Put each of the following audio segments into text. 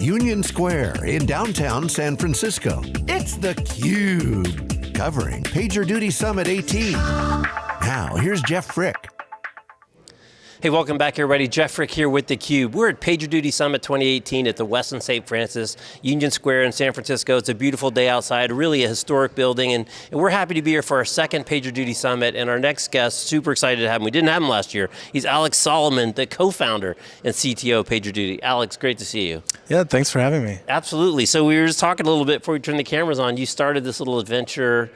Union Square in downtown San Francisco. It's theCUBE, covering PagerDuty Summit 18. Now, here's Jeff Frick. Hey, welcome back everybody. Jeff Frick here with theCUBE. We're at PagerDuty Summit 2018 at the Westin St. Francis, Union Square in San Francisco. It's a beautiful day outside, really a historic building, and, and we're happy to be here for our second PagerDuty Summit, and our next guest, super excited to have him. We didn't have him last year. He's Alex Solomon, the co-founder and CTO of PagerDuty. Alex, great to see you. Yeah, thanks for having me. Absolutely, so we were just talking a little bit before we turned the cameras on. You started this little adventure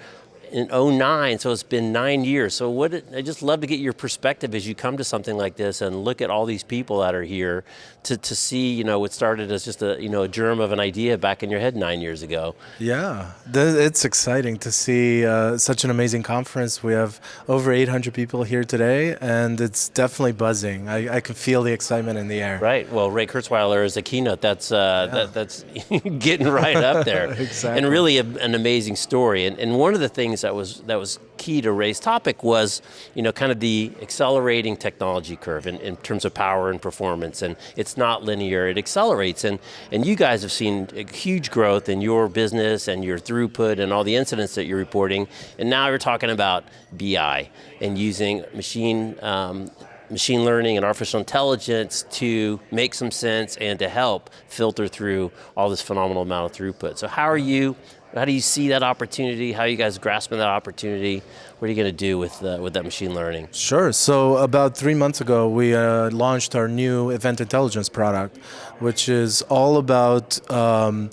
in 09, so it's been nine years. So what, I just love to get your perspective as you come to something like this and look at all these people that are here to, to see, you know, what started as just a, you know, a germ of an idea back in your head nine years ago. Yeah, it's exciting to see uh, such an amazing conference. We have over 800 people here today and it's definitely buzzing. I, I can feel the excitement in the air. Right, well Ray Kurzweil is a keynote, that's, uh, yeah. that, that's getting right up there. exactly. And really a, an amazing story. And, and one of the things that was that was key to Ray's topic was, you know, kind of the accelerating technology curve in, in terms of power and performance, and it's not linear, it accelerates, and, and you guys have seen huge growth in your business and your throughput and all the incidents that you're reporting, and now you're talking about BI and using machine um, machine learning and artificial intelligence to make some sense and to help filter through all this phenomenal amount of throughput. So how are you how do you see that opportunity? How are you guys grasping that opportunity? What are you going to do with, uh, with that machine learning? Sure, so about three months ago, we uh, launched our new Event Intelligence product, which is all about um,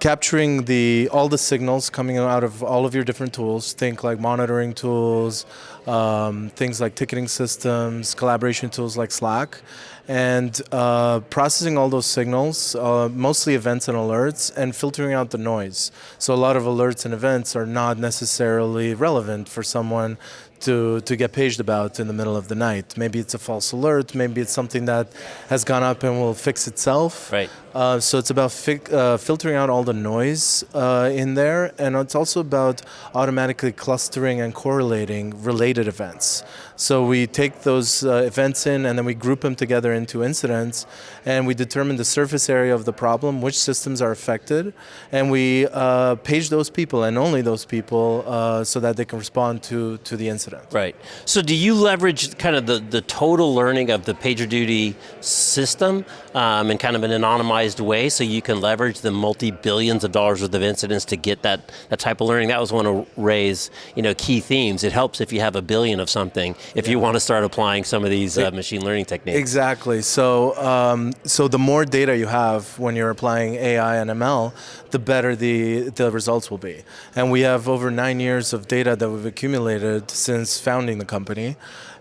capturing the all the signals coming out of all of your different tools. Think like monitoring tools, um, things like ticketing systems, collaboration tools like Slack, and uh, processing all those signals, uh, mostly events and alerts, and filtering out the noise. So a lot of alerts and events are not necessarily relevant for someone to, to get paged about in the middle of the night. Maybe it's a false alert, maybe it's something that has gone up and will fix itself. Right. Uh, so it's about uh, filtering out all the noise uh, in there, and it's also about automatically clustering and correlating related events. So we take those uh, events in and then we group them together into incidents, and we determine the surface area of the problem, which systems are affected, and we uh, page those people and only those people uh, so that they can respond to, to the incident. Right. So do you leverage kind of the, the total learning of the PagerDuty system um, in kind of an anonymized way so you can leverage the multi-billions of dollars worth of incidents to get that, that type of learning? That was one of Ray's you know, key themes. It helps if you have a billion of something, if yeah. you want to start applying some of these uh, machine learning techniques. Exactly, so, um, so the more data you have when you're applying AI and ML, the better the, the results will be. And we have over nine years of data that we've accumulated since founding the company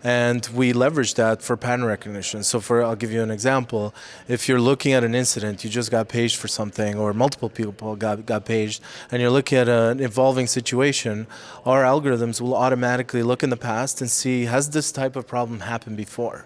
and we leverage that for pattern recognition. So for, I'll give you an example. If you're looking at an incident, you just got paged for something, or multiple people got, got paged, and you're looking at an evolving situation, our algorithms will automatically look in the past and see, has this type of problem happened before?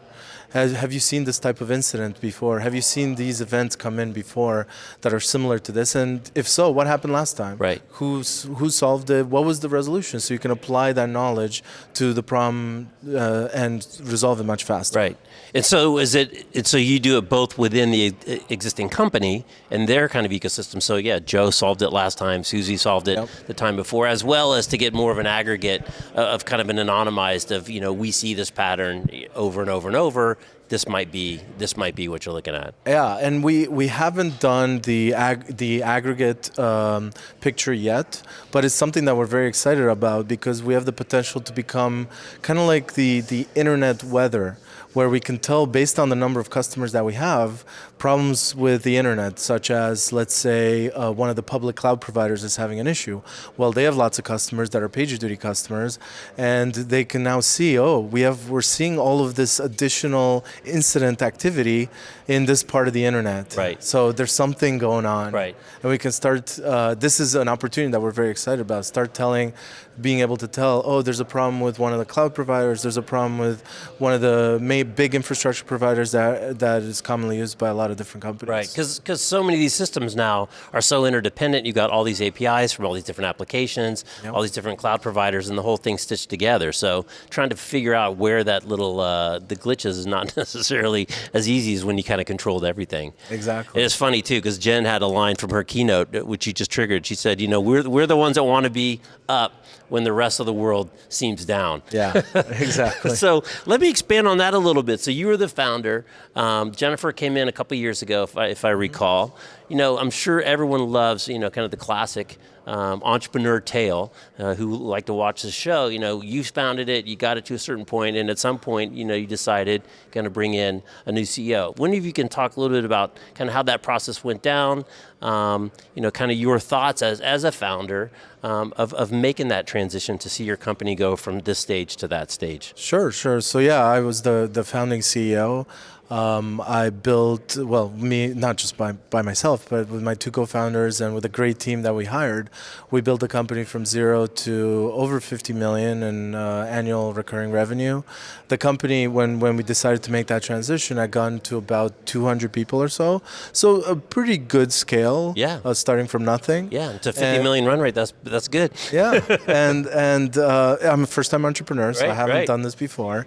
Has, have you seen this type of incident before? Have you seen these events come in before that are similar to this? And if so, what happened last time? Right. Who's, who solved it? What was the resolution? So you can apply that knowledge to the problem uh, and resolve it much faster. Right. And so is it, and so you do it both within the existing company and their kind of ecosystem. So yeah, Joe solved it last time, Susie solved it yep. the time before, as well as to get more of an aggregate of kind of an anonymized of, you know, we see this pattern over and over and over, this might be this might be what you're looking at. Yeah, and we we haven't done the ag the aggregate um, picture yet, but it's something that we're very excited about because we have the potential to become kind of like the the internet weather where we can tell based on the number of customers that we have, problems with the internet, such as, let's say, uh, one of the public cloud providers is having an issue. Well, they have lots of customers that are PagerDuty customers, and they can now see, oh, we have, we're seeing all of this additional incident activity in this part of the internet. Right. So there's something going on. Right. And we can start, uh, this is an opportunity that we're very excited about, start telling, being able to tell, oh, there's a problem with one of the cloud providers, there's a problem with one of the big infrastructure providers that, that is commonly used by a lot of different companies. Right, because so many of these systems now are so interdependent. You've got all these APIs from all these different applications, Yep. all these different cloud providers, and the whole thing stitched together. So trying to figure out where that little uh, the glitches is not necessarily as easy as when you kind of controlled everything. Exactly. It's funny too because Jen had a line from her keynote, uh, which you just triggered. She said, "You know, we're we're the ones that want to be up when the rest of the world seems down." Yeah, exactly. So let me expand on that a little bit. So you were the founder. Um, Jennifer came in a couple years ago, if I, if I recall. You know, I'm sure everyone loves, you know, kind of the classic um, entrepreneur tale. Uh, who like to watch the show? You know, you founded it, you got it to a certain point, and at some point, you know, you decided going to bring in a new CEO. One of you can talk a little bit about kind of how that process went down. Um, you know, kind of your thoughts as as a founder um, of of making that transition to see your company go from this stage to that stage. Sure, sure. So yeah, I was the the founding CEO. Um, I built well, me not just by by myself, but with my two co-founders and with a great team that we hired, we built the company from zero to over 50 million in uh, annual recurring revenue. The company, when when we decided to make that transition, had gone to about 200 people or so. So a pretty good scale. Yeah. Uh, starting from nothing. Yeah, to 50 And- million run rate, that's that's good. yeah, and and uh, I'm a first-time entrepreneur, so I haven't right. done this before.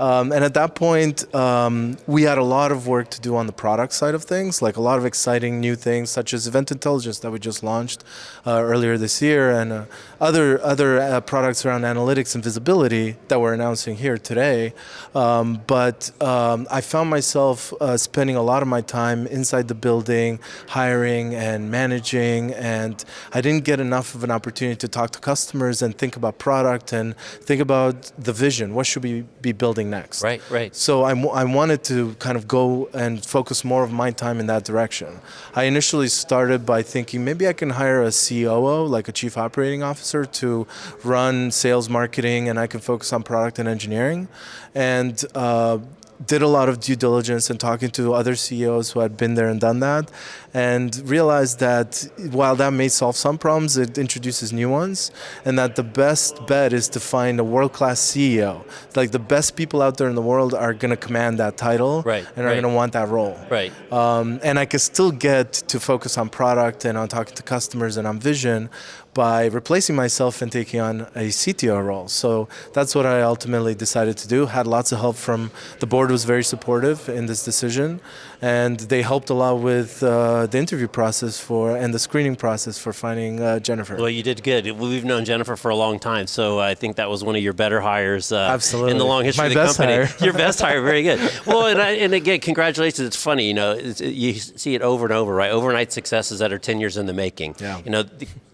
Um, and at that point, um, we had a lot of work to do on the product side of things, like a lot of exciting new things, such as Event Intelligence that we just launched uh, earlier this year, and uh, other other uh, products around analytics and visibility that we're announcing here today. Um, but um, I found myself uh, spending a lot of my time inside the building, hiring and managing, and I didn't get enough of an opportunity to talk to customers and think about product and think about the vision. What should we be building next? Right, right. So I, wanted to kind of go and focus more of my time in that direction. I initially started by thinking maybe I can hire a COO, like a chief operating officer, to run sales, marketing, and I can focus on product and engineering. And uh, did a lot of due diligence and talking to other CEOs who had been there and done that, and realized that while that may solve some problems, it introduces new ones, and that the best bet is to find a world-class CEO. Like the best people out there in the world are going to command that title, Right, and are right. going to want that role. Right. Um, and I could still get to focus on product and on talking to customers and on vision by replacing myself and taking on a CTO role. So that's what I ultimately decided to do. Had lots of help from the board was very supportive in this decision, and they helped a lot with uh, the interview process for and the screening process for finding uh, Jennifer. Well, you did good. We've known Jennifer for a long time, so I think that was one of your better hires uh, Absolutely. in the long history My of the best company. hire. Your best hire, very good. Well, and, I, and again, congratulations. It's funny, you know, it's, you see it over and over, right? Overnight successes that are 10 years in the making. Yeah. You know,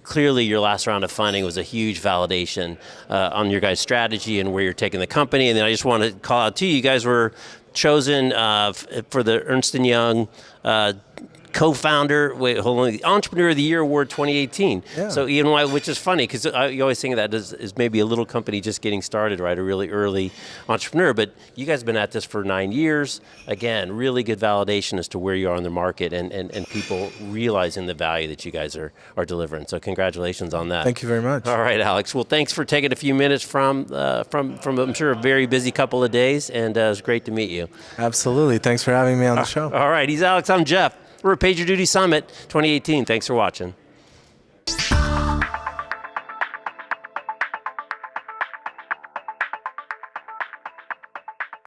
clearly your last round of funding was a huge validation uh, on your guys' strategy and where you're taking the company. And then I just want to call out to you, you guys were chosen uh, for the Ernst Young. Uh, Co-founder, wait, hold on, the Entrepreneur of the Year Award 2018. Yeah. So Ian which is funny because you always think of that as, as maybe a little company just getting started, right? A really early entrepreneur. But you guys have been at this for nine years. Again, really good validation as to where you are in the market and, and, and people realizing the value that you guys are, are delivering. So congratulations on that. Thank you very much. All right, Alex. Well, thanks for taking a few minutes from uh, from from I'm sure a very busy couple of days, and uh, it was great to meet you. Absolutely. Thanks for having me on the show. All right, he's Alex. I'm Jeff. We're at PagerDuty Summit 2018. Thanks for watching.